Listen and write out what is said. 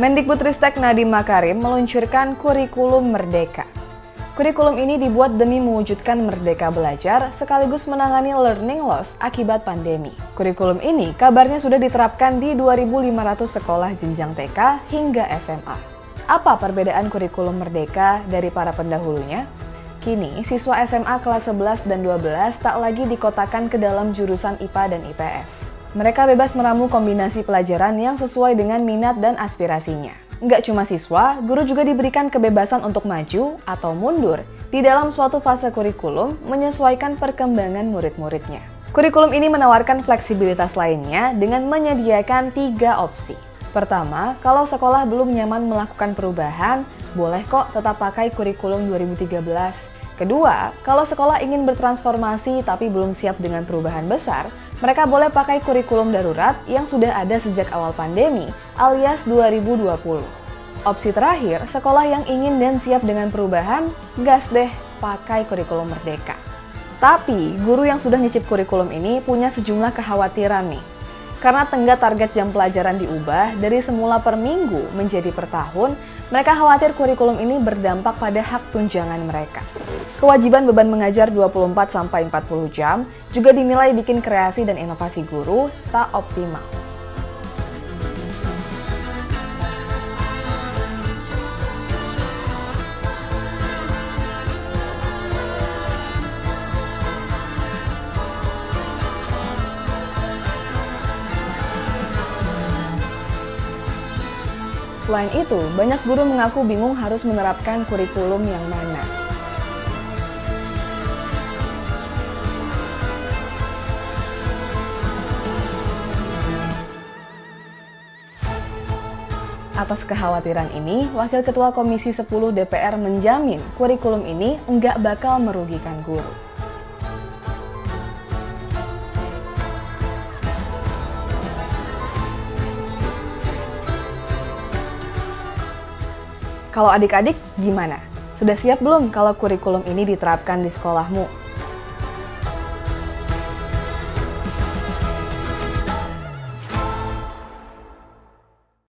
Mendikbudristek Nadiem Makarim meluncurkan kurikulum Merdeka. Kurikulum ini dibuat demi mewujudkan merdeka belajar sekaligus menangani learning loss akibat pandemi. Kurikulum ini kabarnya sudah diterapkan di 2.500 sekolah jenjang TK hingga SMA. Apa perbedaan kurikulum Merdeka dari para pendahulunya? Kini, siswa SMA kelas 11 dan 12 tak lagi dikotakan ke dalam jurusan IPA dan IPS. Mereka bebas meramu kombinasi pelajaran yang sesuai dengan minat dan aspirasinya. Nggak cuma siswa, guru juga diberikan kebebasan untuk maju atau mundur di dalam suatu fase kurikulum menyesuaikan perkembangan murid-muridnya. Kurikulum ini menawarkan fleksibilitas lainnya dengan menyediakan tiga opsi. Pertama, kalau sekolah belum nyaman melakukan perubahan, boleh kok tetap pakai kurikulum 2013 Kedua, kalau sekolah ingin bertransformasi tapi belum siap dengan perubahan besar, mereka boleh pakai kurikulum darurat yang sudah ada sejak awal pandemi, alias 2020. Opsi terakhir, sekolah yang ingin dan siap dengan perubahan, gas deh pakai kurikulum merdeka. Tapi, guru yang sudah nyicip kurikulum ini punya sejumlah kekhawatiran nih. Karena tenggat target jam pelajaran diubah dari semula per minggu menjadi per tahun, mereka khawatir kurikulum ini berdampak pada hak tunjangan mereka. Kewajiban beban mengajar 24-40 jam juga dinilai bikin kreasi dan inovasi guru tak optimal. Selain itu, banyak guru mengaku bingung harus menerapkan kurikulum yang mana. Atas kekhawatiran ini, Wakil Ketua Komisi 10 DPR menjamin kurikulum ini enggak bakal merugikan guru. Kalau adik-adik gimana? Sudah siap belum kalau kurikulum ini diterapkan di sekolahmu?